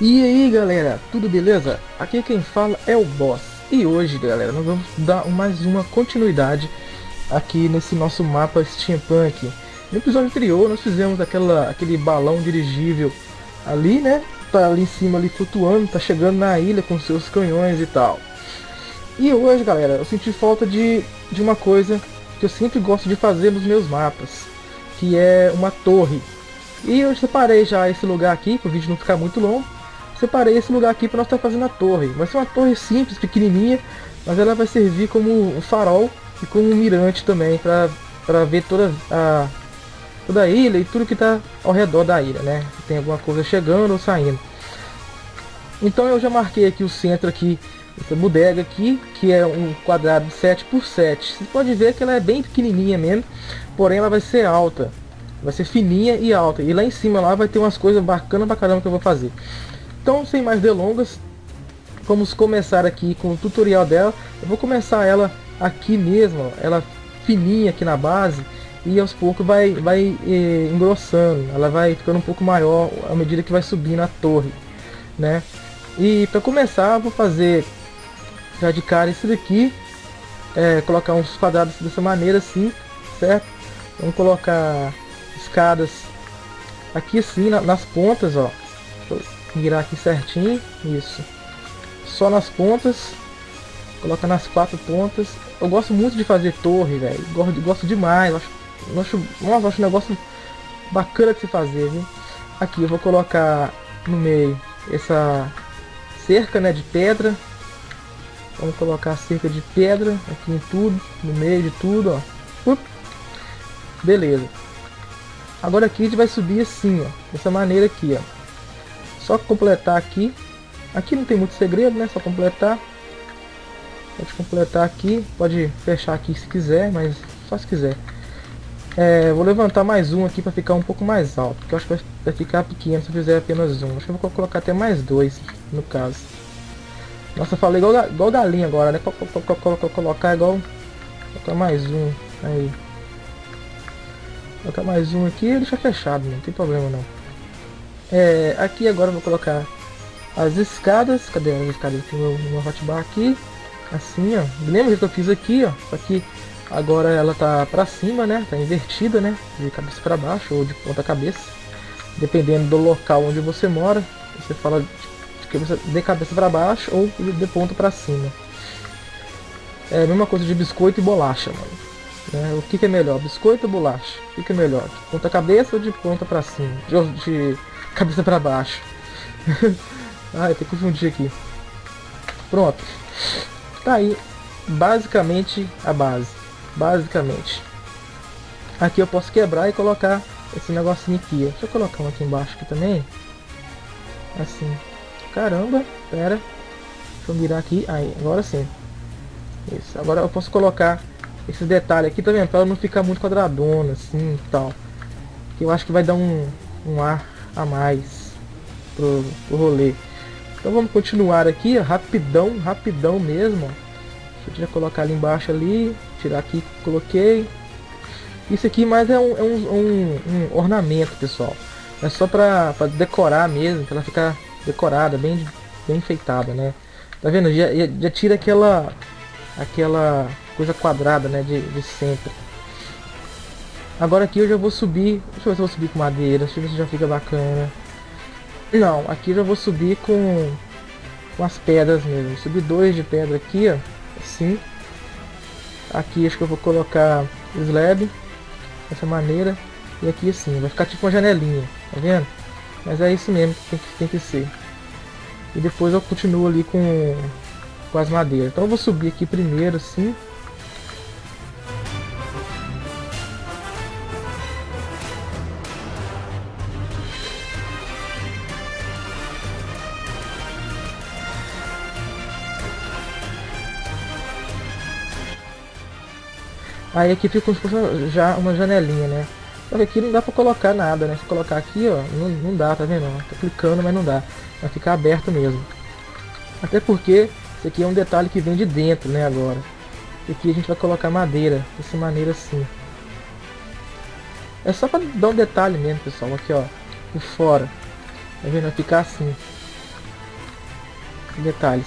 E aí galera, tudo beleza? Aqui quem fala é o Boss. E hoje galera, nós vamos dar mais uma continuidade aqui nesse nosso mapa Steampunk. No episódio anterior nós fizemos aquela, aquele balão dirigível ali né? Tá ali em cima ali flutuando, tá chegando na ilha com seus canhões e tal. E hoje galera, eu senti falta de, de uma coisa que eu sempre gosto de fazer nos meus mapas Que é uma torre. E eu separei já esse lugar aqui, para o vídeo não ficar muito longo separei esse lugar aqui para nós estar fazendo a torre. Vai ser uma torre simples, pequenininha, mas ela vai servir como um farol e como um mirante também para ver toda a, toda a ilha e tudo que está ao redor da ilha, né? Se tem alguma coisa chegando ou saindo. Então eu já marquei aqui o centro aqui, essa bodega aqui, que é um quadrado 7 por 7 Você pode ver que ela é bem pequenininha mesmo, porém ela vai ser alta. Vai ser fininha e alta. E lá em cima lá vai ter umas coisas bacanas pra caramba que eu vou fazer. Então, sem mais delongas, vamos começar aqui com o tutorial dela. Eu vou começar ela aqui mesmo, ela fininha aqui na base, e aos poucos vai, vai eh, engrossando, ela vai ficando um pouco maior à medida que vai subindo a torre, né? E para começar, vou fazer já de cara esse daqui, é, colocar uns quadrados dessa maneira assim, certo? Vamos colocar escadas aqui assim, na, nas pontas, ó mirar aqui certinho, isso. Só nas pontas, coloca nas quatro pontas. Eu gosto muito de fazer torre, velho. Gosto, gosto demais. Acho, acho, nossa, acho um negócio bacana de se fazer, viu? Aqui eu vou colocar no meio essa cerca, né, de pedra. Vamos colocar cerca de pedra aqui em tudo, no meio de tudo, ó. Beleza. Agora aqui a gente vai subir assim, ó, dessa maneira aqui, ó. Só completar aqui. Aqui não tem muito segredo, né? Só completar. Pode completar aqui. Pode fechar aqui se quiser, mas só se quiser. É, vou levantar mais um aqui para ficar um pouco mais alto. Porque eu acho que vai ficar pequeno se eu fizer apenas um. Acho que eu vou colocar até mais dois, no caso. Nossa, eu falei igual, igual galinha agora, né? Colocar igual... Colocar mais um. Aí. Colocar mais um aqui e deixar fechado, não tem problema não. É, aqui agora vou colocar as escadas. Cadê as escadas? Tem meu hotbar aqui. Assim, ó. Lembra que eu fiz aqui, ó. Só que agora ela tá pra cima, né? Tá invertida, né? De cabeça para baixo ou de ponta cabeça. Dependendo do local onde você mora. Você fala de cabeça, de cabeça para baixo ou de ponta para cima. É a mesma coisa de biscoito e bolacha, mano. Né? O que, que, é melhor, biscoito ou bolacha? O que, que é melhor, de ponta cabeça ou de ponta para cima? De, de cabeça para baixo. ah, tenho que confundir aqui. Pronto. Tá aí, basicamente a base. Basicamente. Aqui eu posso quebrar e colocar esse negocinho aqui. Deixa eu colocar um aqui embaixo aqui também. Assim. Caramba, pera. Deixa eu mirar aqui. Aí, agora sim. Isso. Agora eu posso colocar esse detalhe aqui, tá vendo? Pra ela não ficar muito quadradona, assim e tal. Que eu acho que vai dar um, um ar a mais pro, pro rolê. Então vamos continuar aqui, rapidão, rapidão mesmo. Deixa eu já colocar ali embaixo ali, tirar aqui, coloquei. Isso aqui mais é um, é um, um, um ornamento, pessoal. É só pra, pra decorar mesmo, pra ela ficar decorada, bem, bem enfeitada, né? Tá vendo? Já, já tira aquela aquela coisa quadrada, né, de, de sempre. Agora aqui eu já vou subir. Deixa eu ver se eu vou subir com madeira. Deixa eu ver se já fica bacana. Não, aqui eu já vou subir com, com as pedras mesmo. Subir dois de pedra aqui, ó. Assim. Aqui acho que eu vou colocar slab. Dessa maneira. E aqui assim. Vai ficar tipo uma janelinha. Tá vendo? Mas é isso mesmo que tem que, tem que ser. E depois eu continuo ali com, com as madeiras. Então eu vou subir aqui primeiro assim. Aí aqui fica já uma janelinha, né? Só que aqui não dá pra colocar nada, né? Se colocar aqui, ó, não, não dá, tá vendo? Tô clicando, mas não dá. Vai ficar aberto mesmo. Até porque isso aqui é um detalhe que vem de dentro, né, agora. Aqui a gente vai colocar madeira, dessa maneira assim. É só pra dar um detalhe mesmo, pessoal. Aqui, ó, por fora. Tá vendo? Vai ficar assim. detalhes.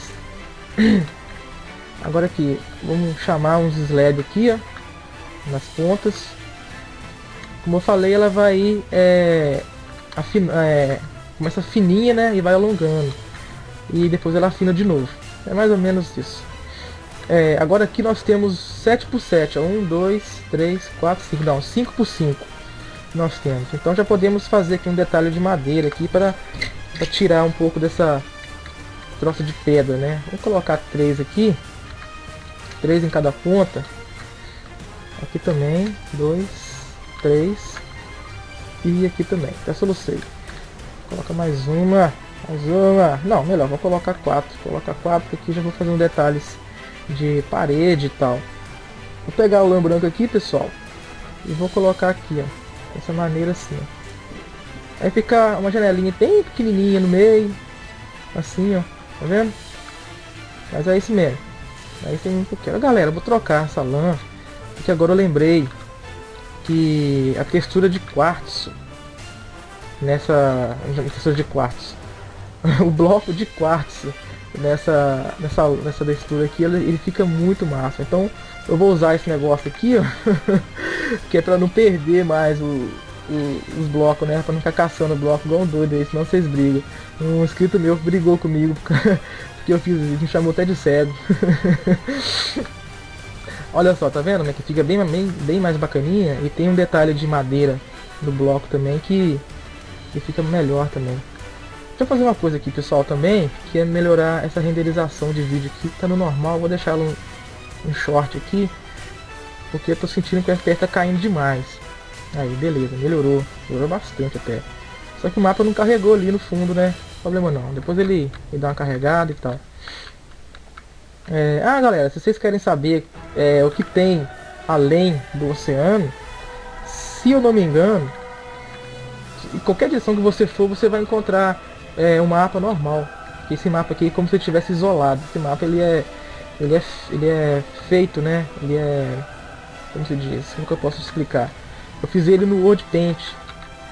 Agora aqui, vamos chamar uns LED aqui, ó, nas pontas. Como eu falei, ela vai é, afin, é, começa fininha, né, e vai alongando. E depois ela afina de novo. É mais ou menos isso. É, agora aqui nós temos 7 por 7, ó, 1, 2, 3, 4, 5, não, 5 por 5 nós temos. Então já podemos fazer aqui um detalhe de madeira aqui para, tirar um pouco dessa troça de pedra, né? Vou colocar três aqui, três em cada ponta. Aqui também, dois, três e aqui também. Até solucei. Coloca mais uma, mais uma. Não, melhor, vou colocar quatro. Colocar quatro aqui já vou fazer um detalhes de parede e tal. Vou pegar o lã branco aqui, pessoal, e vou colocar aqui, ó Dessa maneira assim, ó. Aí fica uma janelinha bem pequenininha no meio. Assim, ó. Tá vendo? Mas é isso mesmo. Aí tem um pouquinho. Galera, vou trocar essa lã. Porque agora eu lembrei que a textura de quartzo nessa textura de quartzo o bloco de quartzo nessa nessa nessa textura aqui ele, ele fica muito massa então eu vou usar esse negócio aqui, ó. que é pra não perder mais o, o, os blocos, né? Pra não ficar caçando bloco igual um doido aí, senão vocês brigam. Um inscrito meu brigou comigo porque eu fiz me chamou até de cego. Olha só, tá vendo? Né? Que fica bem, bem, bem mais bacaninha e tem um detalhe de madeira no bloco também que, que fica melhor também. Deixa eu fazer uma coisa aqui, pessoal, também, que é melhorar essa renderização de vídeo aqui. Tá no normal, vou deixar ela um short aqui, porque eu tô sentindo que o FPS tá caindo demais. Aí, beleza, melhorou, melhorou bastante até. Só que o mapa não carregou ali no fundo, né? Problema não, depois ele, ele dá uma carregada e tal. É, ah, galera, se vocês querem saber é, o que tem além do oceano, se eu não me engano, em qualquer direção que você for, você vai encontrar é, um mapa normal. Esse mapa aqui é como se estivesse isolado. Esse mapa ele é ele é, ele é feito, né? Ele é... Como se diz? Como que eu posso explicar? Eu fiz ele no WordPaint.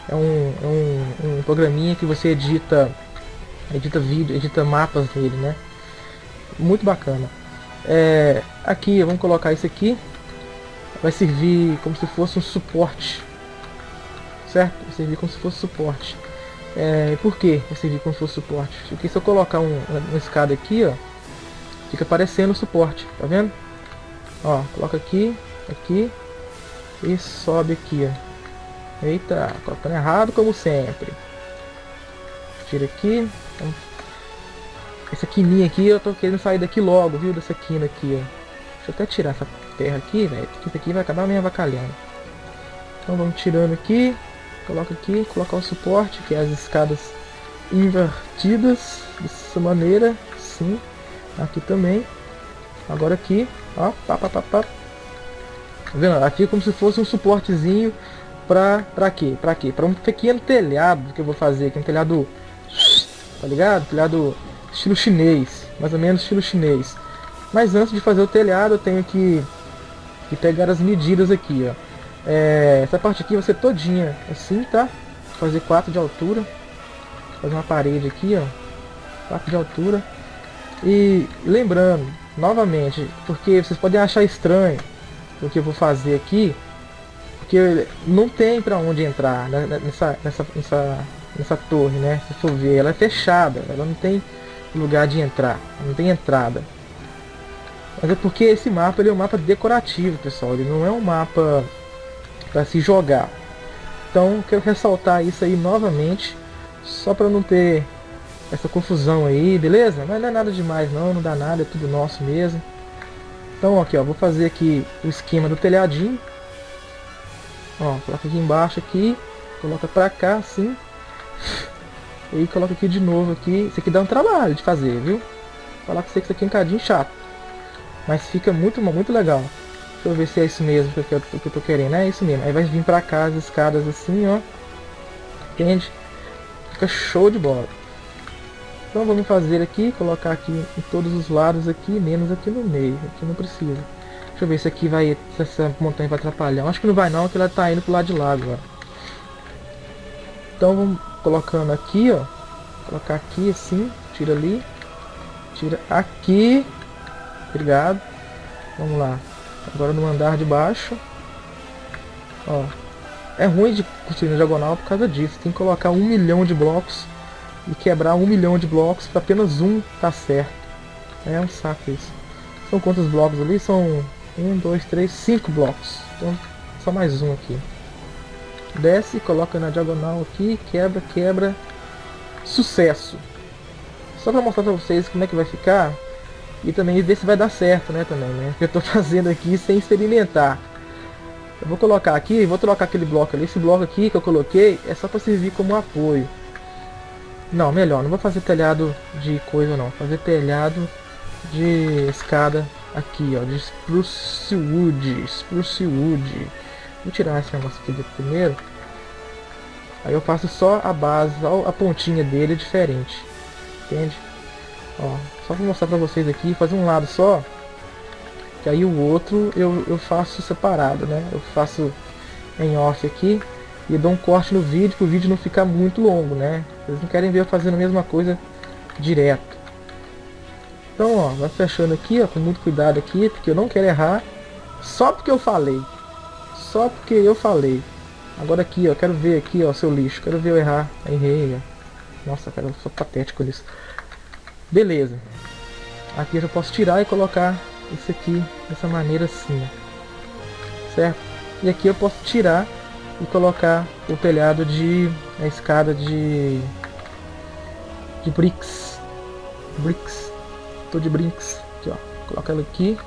É um, é um, um programinha que você edita edita vídeo, edita mapas dele, né? Muito bacana. É, aqui, vamos colocar isso aqui. Vai servir como se fosse um suporte. Certo? Vai servir como se fosse suporte. É, por que vai servir como se fosse suporte? Porque se eu colocar um, uma escada aqui, ó, Fica aparecendo o suporte, tá vendo? Ó, coloca aqui, aqui e sobe aqui, ó. Eita, colocando errado como sempre. Tira aqui. Então, essa quininha aqui, eu tô querendo sair daqui logo, viu? Dessa quina aqui, ó. Deixa eu até tirar essa terra aqui, velho. Isso aqui vai acabar me avacalhando. Então vamos tirando aqui. Coloca aqui, colocar o suporte, que é as escadas invertidas. Dessa maneira, sim. Aqui também. Agora aqui, ó, pá, pá, pá, pá. Tá vendo? Aqui é como se fosse um suportezinho pra, pra quê? Pra quê? Pra um pequeno telhado que eu vou fazer aqui, um telhado, tá ligado? Telhado estilo chinês, mais ou menos estilo chinês. Mas antes de fazer o telhado eu tenho que, que pegar as medidas aqui, ó. É, essa parte aqui vai ser todinha assim, tá? Vou fazer 4 de altura. Fazer uma parede aqui, ó. 4 de altura. E lembrando, novamente, porque vocês podem achar estranho o que eu vou fazer aqui, porque não tem para onde entrar né, nessa, nessa, nessa, nessa torre, né? Se for ver, ela é fechada, ela não tem lugar de entrar, não tem entrada. Mas é porque esse mapa ele é um mapa decorativo, pessoal, ele não é um mapa para se jogar. Então, quero ressaltar isso aí novamente, só para não ter essa confusão aí, beleza? Mas não é nada demais não, não dá nada, é tudo nosso mesmo. Então aqui ó, vou fazer aqui o esquema do telhadinho. Ó, coloca aqui embaixo aqui, coloca pra cá assim. E coloca aqui de novo aqui. Isso aqui dá um trabalho de fazer, viu? Vou falar com você que isso aqui é um cadinho chato. Mas fica muito, muito legal. Deixa eu ver se é isso mesmo que eu, que eu tô querendo. É isso mesmo. Aí vai vir pra cá as escadas assim, ó. Entende? Fica show de bola. Então vamos fazer aqui, colocar aqui em todos os lados aqui, menos aqui no meio, aqui não precisa. Deixa eu ver se aqui vai, se essa montanha vai atrapalhar. Acho que não vai não, porque ela está indo pro lado de lá agora. Então vamos colocando aqui, ó. Colocar aqui assim, tira ali, tira aqui. Obrigado. Vamos lá. Agora no andar de baixo. Ó. É ruim de construir na diagonal por causa disso. Tem que colocar um milhão de blocos e quebrar um milhão de blocos para apenas um tá certo. É um saco isso. São quantos blocos ali? São um, dois, três, cinco blocos. Então só mais um aqui. Desce, coloca na diagonal aqui, quebra, quebra. Sucesso! Só para mostrar para vocês como é que vai ficar e também ver se vai dar certo, né, também, né? Eu tô fazendo aqui sem experimentar. Eu vou colocar aqui, vou trocar aquele bloco ali. Esse bloco aqui que eu coloquei é só para servir como apoio. Não, melhor, não vou fazer telhado de coisa não. Fazer telhado de escada aqui, ó, de spruce wood, spruce wood. Vou tirar esse negócio aqui primeiro. Aí eu faço só a base, só a pontinha dele diferente. Entende? Ó, só pra mostrar pra vocês aqui, fazer um lado só. Que aí o outro eu, eu faço separado, né? Eu faço em off aqui e dou um corte no vídeo, para o vídeo não ficar muito longo, né? Vocês não querem ver eu fazendo a mesma coisa direto. Então, ó, vai fechando aqui, ó, com muito cuidado aqui, porque eu não quero errar. Só porque eu falei. Só porque eu falei. Agora aqui, ó, quero ver aqui, ó, seu lixo. Quero ver eu errar. Errei, ó. Nossa, cara, eu sou patético nisso. Beleza. Aqui eu já posso tirar e colocar isso aqui dessa maneira assim, ó. Certo? E aqui eu posso tirar e colocar o telhado de... a escada de... de bricks. Bricks. Tô de brinks. Aqui, ó. Coloca ela aqui.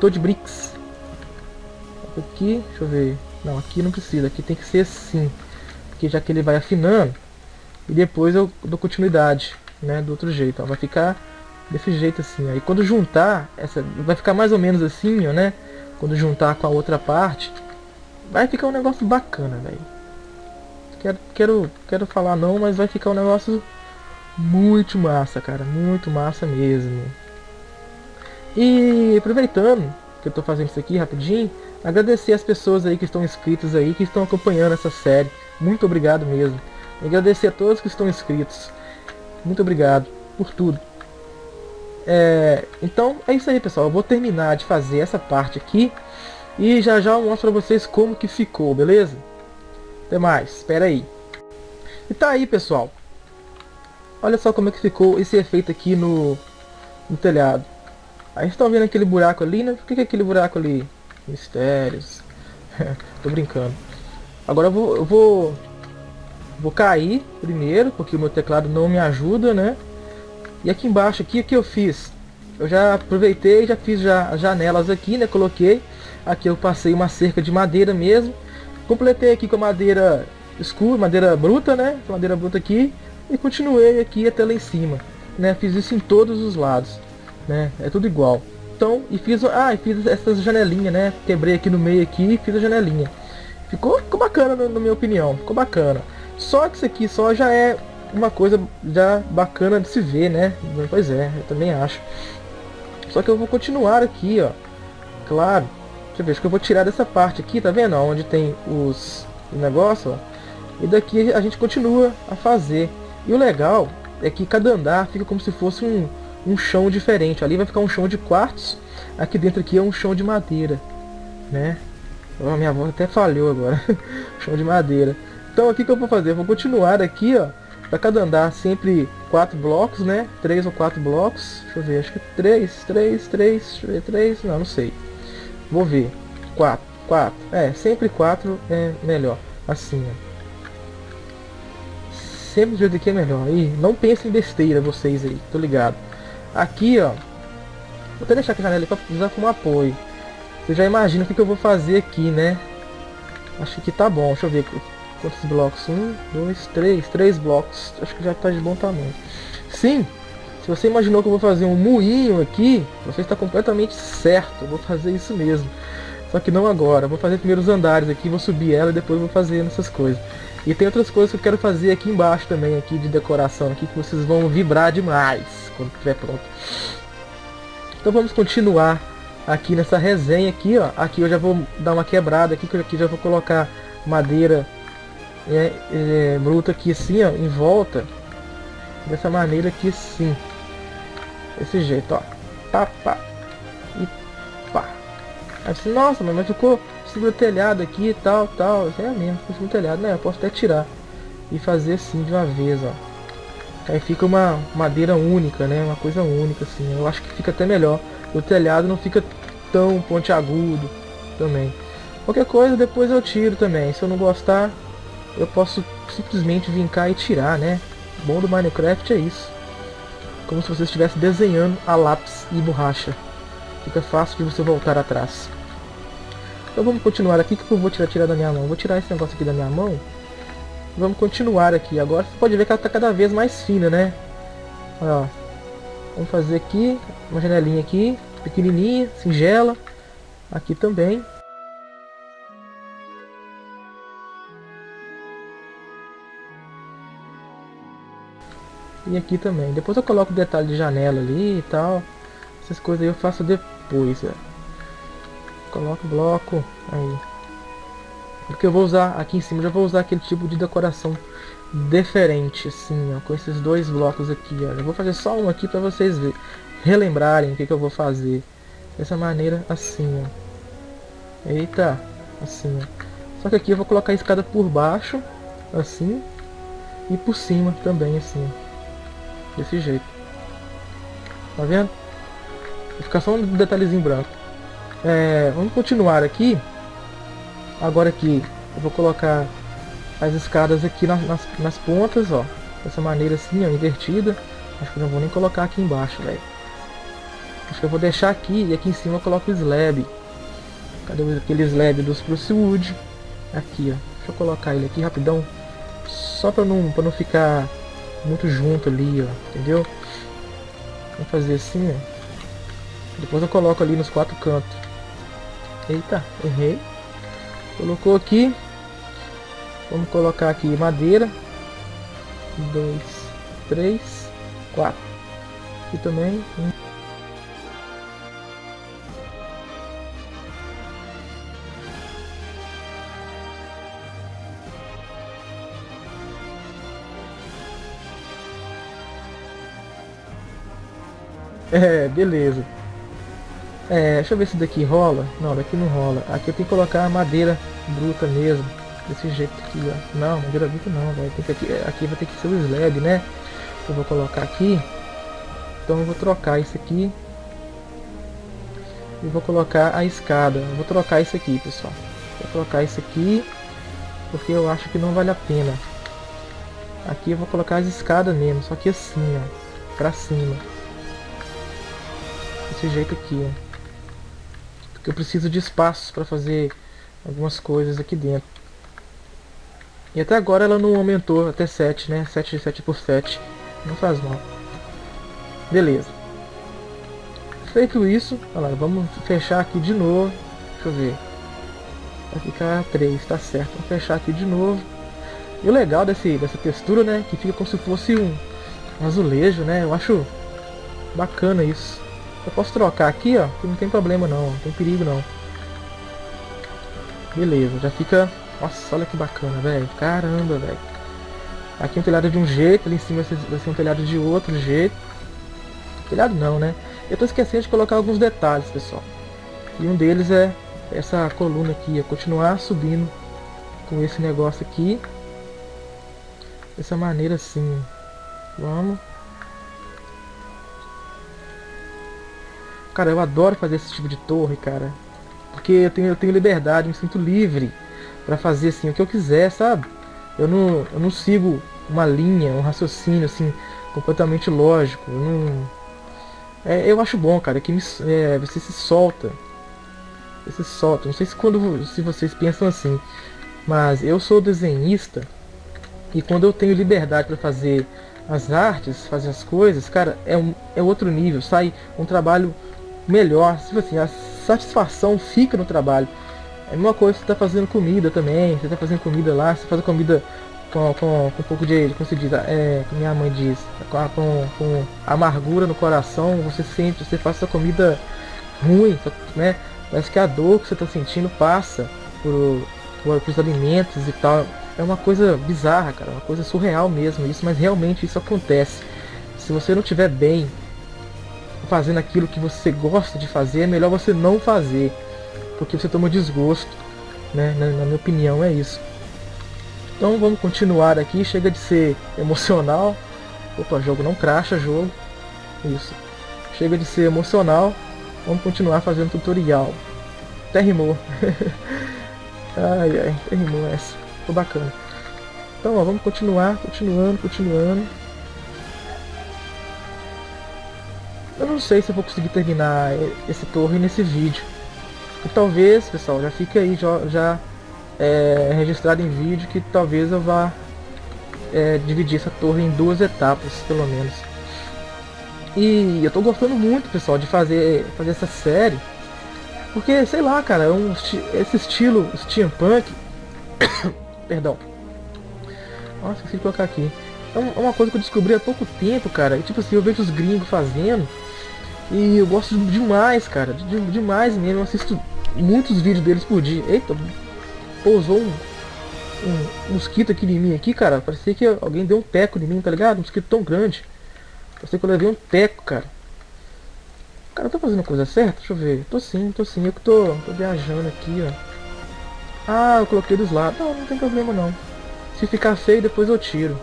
Tô de bricks. Aqui, deixa eu ver. Não, aqui não precisa. Aqui tem que ser assim. Porque já que ele vai afinando. E depois eu dou continuidade, né? Do outro jeito, ó. Vai ficar desse jeito assim. Aí quando juntar, essa vai ficar mais ou menos assim, ó, né? Quando juntar com a outra parte, vai ficar um negócio bacana, velho. Quero, quero, quero falar não, mas vai ficar um negócio muito massa, cara. Muito massa mesmo. E aproveitando que eu tô fazendo isso aqui rapidinho, agradecer as pessoas aí que estão inscritas aí, que estão acompanhando essa série. Muito obrigado mesmo. Agradecer a todos que estão inscritos. Muito obrigado por tudo. É, então é isso aí pessoal, eu vou terminar de fazer essa parte aqui e já já eu mostro pra vocês como que ficou, beleza? Até mais, espera aí. E tá aí pessoal, olha só como é que ficou esse efeito aqui no, no telhado. Aí estão vendo aquele buraco ali, né? O que é aquele buraco ali? Mistérios. Tô brincando. Agora eu vou, eu vou, vou cair primeiro, porque o meu teclado não me ajuda, né? E aqui embaixo, aqui, o que eu fiz? Eu já aproveitei, já fiz já as janelas aqui, né? Coloquei. Aqui eu passei uma cerca de madeira mesmo. Completei aqui com madeira escura, madeira bruta, né? Madeira bruta aqui. E continuei aqui até lá em cima. Né? Fiz isso em todos os lados. Né? É tudo igual. Então, e fiz, ah, e fiz essas janelinhas, né? Quebrei aqui no meio aqui e fiz a janelinha. Ficou, ficou bacana na minha opinião, ficou bacana. Só que isso aqui só já é uma coisa já bacana de se ver, né? Pois é, eu também acho. Só que eu vou continuar aqui, ó. Claro. Deixa eu ver, acho que eu vou tirar dessa parte aqui, tá vendo? Onde tem os negócios, ó. E daqui a gente continua a fazer. E o legal é que cada andar fica como se fosse um, um chão diferente. Ali vai ficar um chão de quartzo. Aqui dentro aqui é um chão de madeira, né? Oh, minha avó até falhou agora. chão de madeira. Então aqui que eu vou fazer? Vou continuar aqui, ó para cada andar sempre quatro blocos, né? Três ou quatro blocos. Deixa eu ver, acho que três, três, três, deixa eu ver, três, não, não sei. Vou ver. Quatro, quatro. É, sempre quatro é melhor. Assim. Sempre do jeito que é melhor. E não pensem em besteira vocês aí, tô ligado. Aqui, ó. Vou até deixar aqui a janela para usar como apoio. Você já imagina o que, que eu vou fazer aqui, né? Acho que tá bom. Deixa eu ver Quantos blocos? Um, dois, três. Três blocos. Acho que já está de bom tamanho. Sim, se você imaginou que eu vou fazer um moinho aqui, você está completamente certo. Eu vou fazer isso mesmo. Só que não agora. vou fazer primeiro os andares aqui, vou subir ela e depois vou fazer essas coisas. E tem outras coisas que eu quero fazer aqui embaixo também, aqui de decoração, aqui que vocês vão vibrar demais quando estiver pronto. Então vamos continuar aqui nessa resenha aqui, ó. Aqui eu já vou dar uma quebrada aqui, que aqui já vou colocar madeira é, é, bruto aqui assim, ó, em volta. Dessa maneira aqui assim. Desse jeito, ó. Tá, pá. E pá. Você, nossa, mas ficou seguro telhado aqui e tal, tal. É mesmo, ficou seguro telhado, né? Eu posso até tirar. E fazer assim de uma vez, ó. Aí fica uma madeira única, né? Uma coisa única, assim. Eu acho que fica até melhor. O telhado não fica tão pontiagudo também. Qualquer coisa depois eu tiro também. Se eu não gostar, eu posso simplesmente vir cá e tirar, né? O bom do Minecraft é isso. Como se você estivesse desenhando a lápis e borracha. Fica fácil de você voltar atrás. Então vamos continuar aqui. O que eu vou tirar, tirar da minha mão? Vou tirar esse negócio aqui da minha mão. Vamos continuar aqui. Agora você pode ver que ela está cada vez mais fina, né? Ó. Vamos fazer aqui uma janelinha aqui, pequenininha, singela. Aqui também. E aqui também. Depois eu coloco detalhe de janela ali e tal. Essas coisas eu faço depois. Ó. Coloco bloco aí. Porque eu vou usar aqui em cima, já vou usar aquele tipo de decoração diferente, assim, ó, com esses dois blocos aqui, ó. Eu vou fazer só um aqui para vocês verem, relembrarem o que, que eu vou fazer. Dessa maneira, assim, ó. Eita, assim, ó. Só que aqui eu vou colocar a escada por baixo, assim, e por cima também, assim, ó. Desse jeito. Tá vendo? Vai ficar só um detalhezinho branco. É, vamos continuar aqui. Agora aqui eu vou colocar as escadas aqui nas, nas, nas pontas, ó. Dessa maneira assim, ó, invertida. Acho que não vou nem colocar aqui embaixo, velho. Acho que eu vou deixar aqui e aqui em cima eu coloco slab. Cadê aquele slab do Spruce Wood? Aqui, ó. Deixa eu colocar ele aqui rapidão. Só pra não, pra não ficar muito junto ali, ó. Entendeu? Vou fazer assim, ó. Depois eu coloco ali nos quatro cantos. Eita, errei. Colocou aqui. Vamos colocar aqui madeira. Dois, três, quatro. Aqui também. Um. É, beleza. É, deixa eu ver se daqui rola. Não, daqui não rola. Aqui eu tenho que colocar a madeira bruta mesmo. Desse jeito aqui, ó. Não, madeira bruta não, velho. Aqui, aqui vai ter que ser o slab, né? Eu vou colocar aqui. Então eu vou trocar isso aqui. E vou colocar a escada. Eu vou trocar isso aqui, pessoal. Vou trocar isso aqui. Porque eu acho que não vale a pena. Aqui eu vou colocar as escadas mesmo. Só que assim, ó. Pra cima. Desse jeito aqui, ó que eu preciso de espaço para fazer algumas coisas aqui dentro. E até agora ela não aumentou até 7, né? 7, 7 por 7. Não faz mal. Beleza. Feito isso, lá, vamos fechar aqui de novo. Deixa eu ver. Vai ficar 3, tá certo. Vamos fechar aqui de novo. E o legal desse, dessa textura, né? Que fica como se fosse um azulejo, né? Eu acho bacana isso. Eu posso trocar aqui, ó, que não tem problema não, não tem perigo não. Beleza, já fica... Nossa, olha que bacana, velho. Caramba, velho. Aqui um telhado de um jeito, ali em cima vai ser um telhado de outro jeito. Telhado não, né? Eu tô esquecendo de colocar alguns detalhes, pessoal. E um deles é essa coluna aqui, é continuar subindo com esse negócio aqui. Dessa maneira assim. Vamos. Cara, eu adoro fazer esse tipo de torre, cara. Porque eu tenho, eu tenho liberdade, me sinto livre para fazer assim o que eu quiser, sabe? Eu não, eu não sigo uma linha, um raciocínio assim completamente lógico. Eu, não... é, eu acho bom, cara, que me, é, você se solta. Você se solta. Não sei se quando se vocês pensam assim, mas eu sou desenhista e quando eu tenho liberdade para fazer as artes, fazer as coisas, cara, é, um, é outro nível. Sai um trabalho melhor. Tipo assim, a satisfação fica no trabalho. É a mesma coisa você tá fazendo comida também. Você tá fazendo comida lá, você faz a comida com, com, com um pouco de, como se diz, é, minha mãe diz, com, com, com amargura no coração, você sente, você faz essa comida ruim, né? Parece que a dor que você está sentindo passa por, por, por os alimentos e tal. É uma coisa bizarra, cara, uma coisa surreal mesmo isso, mas realmente isso acontece. Se você não estiver bem fazendo aquilo que você gosta de fazer, é melhor você não fazer. Porque você toma desgosto, né? Na, na minha opinião é isso. Então vamos continuar aqui, chega de ser emocional. Opa, jogo não cracha, jogo. Isso. Chega de ser emocional. Vamos continuar fazendo tutorial. Até rimou. ai, ai, até rimou essa. Ficou bacana. Então, ó, vamos continuar, continuando, continuando. Não sei se eu vou conseguir terminar esse torre nesse vídeo. E talvez, pessoal, já fique aí já, já é, registrado em vídeo que talvez eu vá é, dividir essa torre em duas etapas, pelo menos. E eu tô gostando muito, pessoal, de fazer, fazer essa série. Porque, sei lá, cara, é um, esse estilo steampunk... Perdão. Nossa, esqueci de colocar aqui. É, é uma coisa que eu descobri há pouco tempo, cara. E, tipo assim, eu vejo os gringos fazendo. E eu gosto demais, cara. De, demais mesmo. Eu assisto muitos vídeos deles por dia. Eita, pousou um, um, mosquito aqui em mim aqui, cara. Parecia que alguém deu um teco em mim, tá ligado? Um mosquito tão grande. Parecia que eu levei um teco, cara. Cara, eu tô fazendo coisa certa? Deixa eu ver. Tô sim, tô sim. Eu que tô, tô viajando aqui, ó. Ah, eu coloquei dos lados. Não, não tem problema não. Se ficar feio, depois eu tiro.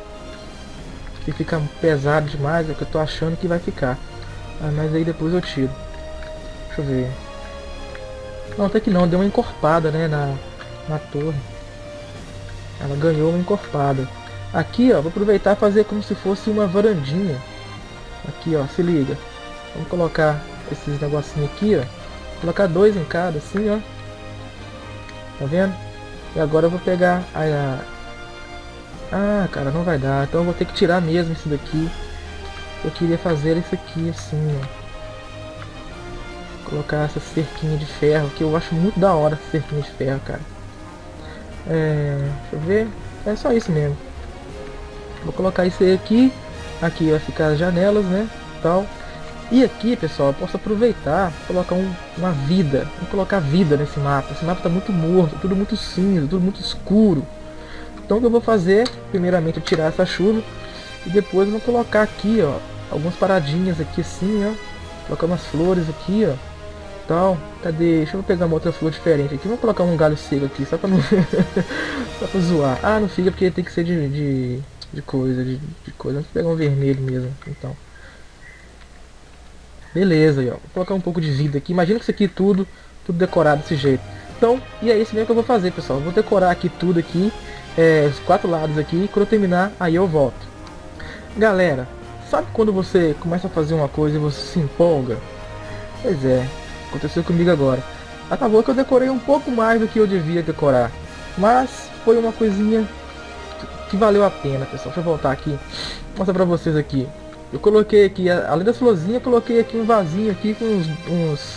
Se ficar pesado demais, é o que eu tô achando que vai ficar. Ah, mas aí depois eu tiro. Deixa eu ver. Não, até que não. Deu uma encorpada, né, na, na torre. Ela ganhou uma encorpada. Aqui, ó, vou aproveitar e fazer como se fosse uma varandinha. Aqui, ó, se liga. Vamos colocar esses negocinhos aqui, ó. Colocar dois em cada, assim, ó. Tá vendo? E agora eu vou pegar a... Ah, cara, não vai dar. Então eu vou ter que tirar mesmo isso daqui. Eu queria fazer isso aqui, assim, ó. Colocar essa cerquinha de ferro, que eu acho muito da hora essa cerquinha de ferro, cara. É, deixa eu ver. É só isso mesmo. Vou colocar isso aí aqui. Aqui vai ficar as janelas, né? Tal. E aqui, pessoal, eu posso aproveitar, colocar um, uma vida. Vou colocar vida nesse mapa. Esse mapa está muito morto, tudo muito cinza, tudo muito escuro. Então o que eu vou fazer, primeiramente, é tirar essa chuva. E depois eu vou colocar aqui, ó, algumas paradinhas aqui assim, ó. Colocar umas flores aqui, ó tal. Cadê? Deixa eu pegar uma outra flor diferente aqui. Vou colocar um galho seco aqui, só pra não... só pra zoar. Ah, não fica porque tem que ser de, de, de coisa, de, de coisa. Vou pegar um vermelho mesmo, então. Beleza, aí, ó. Vou colocar um pouco de vida aqui. Imagina que isso aqui tudo, tudo decorado desse jeito. Então, e é isso mesmo que eu vou fazer, pessoal. Vou decorar aqui tudo aqui, é, os quatro lados aqui. Quando eu terminar, aí eu volto. Galera, sabe quando você começa a fazer uma coisa e você se empolga? Pois é, Aconteceu comigo agora. Acabou que eu decorei um pouco mais do que eu devia decorar. Mas foi uma coisinha que valeu a pena, pessoal. Deixa eu voltar aqui. Mostrar pra vocês aqui. Eu coloquei aqui, além das florzinhas, eu coloquei aqui um vasinho aqui com uns, uns...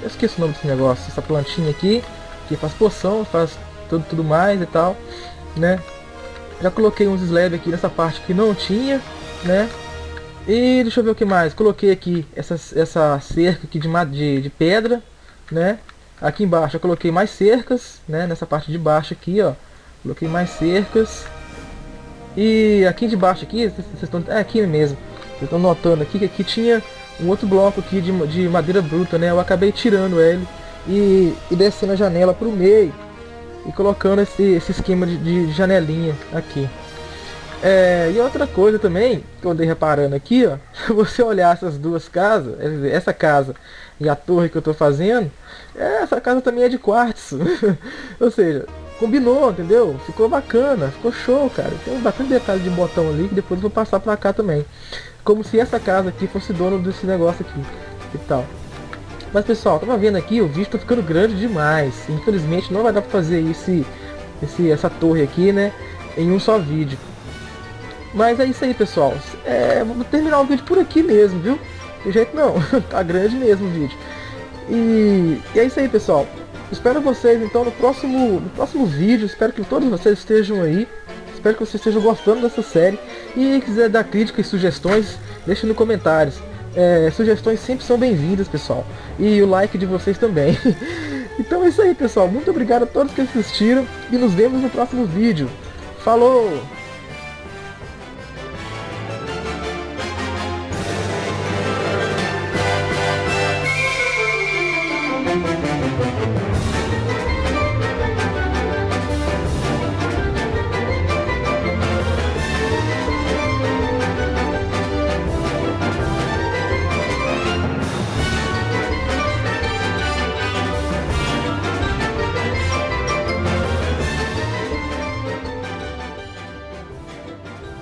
Eu esqueci o nome desse negócio. Essa plantinha aqui, que faz poção, faz tudo, tudo mais e tal, né? Já coloquei uns slabs aqui nessa parte que não tinha, né? E deixa eu ver o que mais. Coloquei aqui essa, essa cerca aqui de, de, de pedra, né? Aqui embaixo eu coloquei mais cercas, né? Nessa parte de baixo aqui, ó. Coloquei mais cercas. E aqui de baixo aqui, vocês estão... É aqui mesmo. Vocês estão notando aqui que aqui tinha um outro bloco aqui de, de madeira bruta, né? Eu acabei tirando ele e, e descendo a janela para o meio. E colocando esse, esse esquema de, de janelinha aqui. É, e outra coisa também, que eu andei reparando aqui, ó, se você olhar essas duas casas, essa casa e a torre que eu tô fazendo, essa casa também é de quartzo. Ou seja, combinou, entendeu? Ficou bacana, ficou show, cara. Tem bastante detalhe de botão ali que depois eu vou passar pra cá também. Como se essa casa aqui fosse dono desse negócio aqui e tal. Mas pessoal, tava vendo aqui, o vídeo tá ficando grande demais. Infelizmente não vai dar pra fazer esse, esse, essa torre aqui, né? Em um só vídeo. Mas é isso aí, pessoal. É, vou terminar o vídeo por aqui mesmo, viu? De jeito não, tá grande mesmo o vídeo. E, e, é isso aí, pessoal. Espero vocês então no próximo, no próximo vídeo. Espero que todos vocês estejam aí. Espero que vocês estejam gostando dessa série. E quiser dar críticas e sugestões, deixe nos comentários. É, sugestões sempre são bem-vindas, pessoal. E o like de vocês também. então é isso aí, pessoal. Muito obrigado a todos que assistiram. E nos vemos no próximo vídeo. Falou!